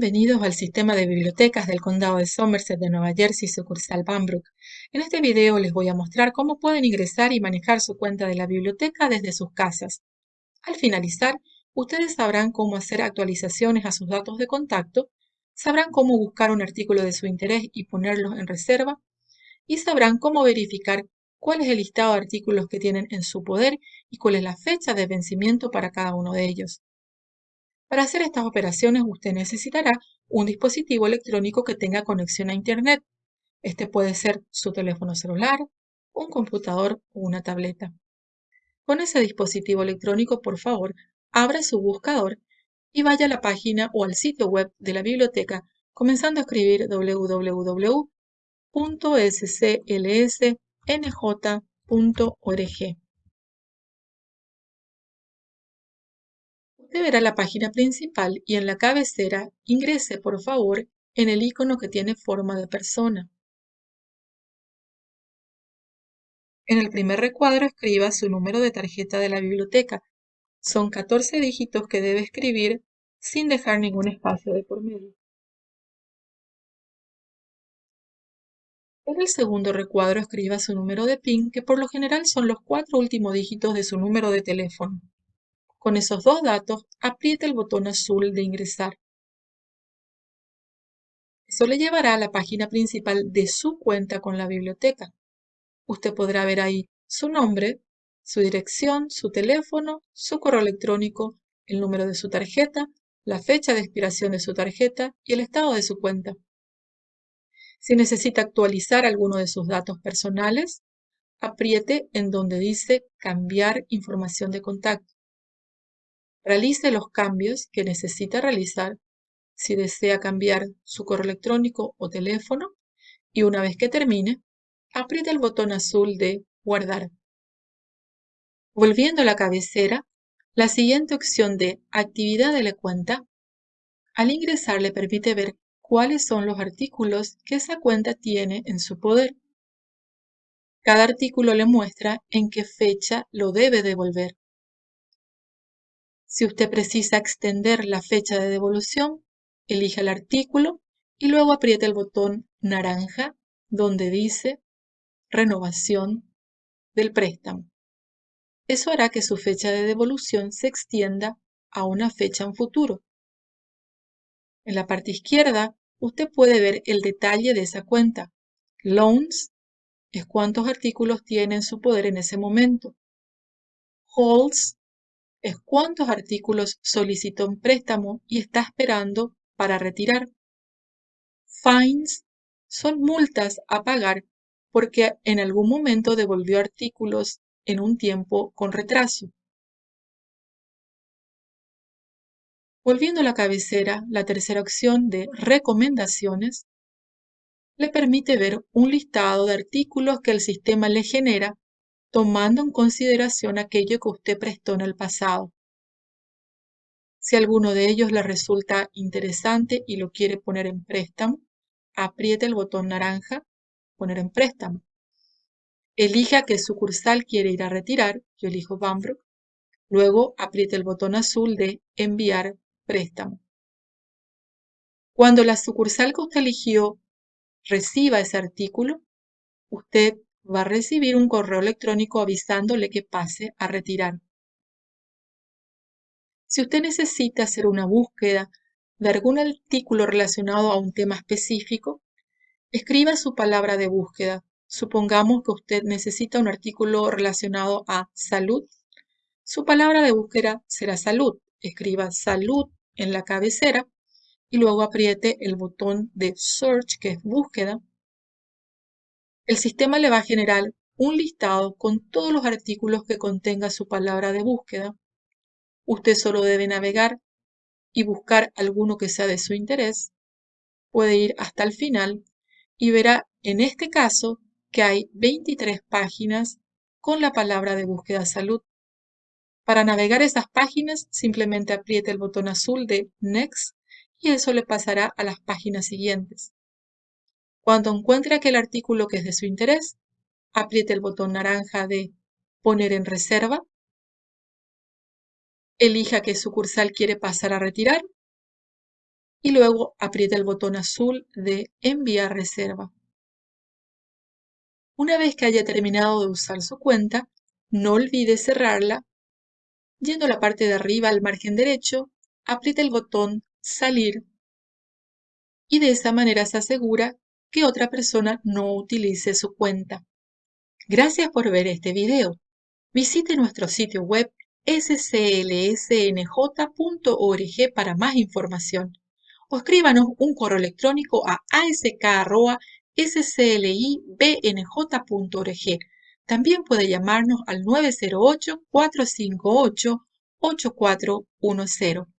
Bienvenidos al sistema de bibliotecas del condado de Somerset de Nueva Jersey, sucursal Banbrook. En este video les voy a mostrar cómo pueden ingresar y manejar su cuenta de la biblioteca desde sus casas. Al finalizar, ustedes sabrán cómo hacer actualizaciones a sus datos de contacto, sabrán cómo buscar un artículo de su interés y ponerlo en reserva, y sabrán cómo verificar cuál es el listado de artículos que tienen en su poder y cuál es la fecha de vencimiento para cada uno de ellos. Para hacer estas operaciones usted necesitará un dispositivo electrónico que tenga conexión a Internet. Este puede ser su teléfono celular, un computador o una tableta. Con ese dispositivo electrónico, por favor, abra su buscador y vaya a la página o al sitio web de la biblioteca comenzando a escribir www.sclsnj.org. Verá la página principal y en la cabecera ingrese por favor en el icono que tiene forma de persona. En el primer recuadro escriba su número de tarjeta de la biblioteca. Son 14 dígitos que debe escribir sin dejar ningún espacio de por medio. En el segundo recuadro escriba su número de PIN, que por lo general son los cuatro últimos dígitos de su número de teléfono. Con esos dos datos, apriete el botón azul de ingresar. Eso le llevará a la página principal de su cuenta con la biblioteca. Usted podrá ver ahí su nombre, su dirección, su teléfono, su correo electrónico, el número de su tarjeta, la fecha de expiración de su tarjeta y el estado de su cuenta. Si necesita actualizar alguno de sus datos personales, apriete en donde dice Cambiar información de contacto. Realice los cambios que necesita realizar si desea cambiar su correo electrónico o teléfono y una vez que termine, apriete el botón azul de Guardar. Volviendo a la cabecera, la siguiente opción de Actividad de la cuenta, al ingresar le permite ver cuáles son los artículos que esa cuenta tiene en su poder. Cada artículo le muestra en qué fecha lo debe devolver. Si usted precisa extender la fecha de devolución, elija el artículo y luego apriete el botón naranja donde dice renovación del préstamo. Eso hará que su fecha de devolución se extienda a una fecha en futuro. En la parte izquierda, usted puede ver el detalle de esa cuenta. Loans es cuántos artículos tiene en su poder en ese momento. Holds es cuántos artículos solicitó en préstamo y está esperando para retirar. Fines son multas a pagar porque en algún momento devolvió artículos en un tiempo con retraso. Volviendo a la cabecera, la tercera opción de recomendaciones le permite ver un listado de artículos que el sistema le genera tomando en consideración aquello que usted prestó en el pasado. Si alguno de ellos le resulta interesante y lo quiere poner en préstamo, apriete el botón naranja, poner en préstamo. Elija qué sucursal quiere ir a retirar, yo elijo Banbrook. Luego apriete el botón azul de enviar préstamo. Cuando la sucursal que usted eligió reciba ese artículo, usted va a recibir un correo electrónico avisándole que pase a retirar. Si usted necesita hacer una búsqueda de algún artículo relacionado a un tema específico, escriba su palabra de búsqueda. Supongamos que usted necesita un artículo relacionado a salud. Su palabra de búsqueda será salud. Escriba salud en la cabecera y luego apriete el botón de search, que es búsqueda, el sistema le va a generar un listado con todos los artículos que contenga su palabra de búsqueda. Usted solo debe navegar y buscar alguno que sea de su interés. Puede ir hasta el final y verá en este caso que hay 23 páginas con la palabra de búsqueda salud. Para navegar esas páginas simplemente apriete el botón azul de Next y eso le pasará a las páginas siguientes. Cuando encuentre aquel artículo que es de su interés, apriete el botón naranja de Poner en reserva, elija qué sucursal quiere pasar a retirar y luego apriete el botón azul de Enviar reserva. Una vez que haya terminado de usar su cuenta, no olvide cerrarla. Yendo a la parte de arriba al margen derecho, apriete el botón Salir y de esa manera se asegura que otra persona no utilice su cuenta. Gracias por ver este video. Visite nuestro sitio web sclsnj.org para más información o escríbanos un correo electrónico a ask.sclibnj.org. También puede llamarnos al 908-458-8410.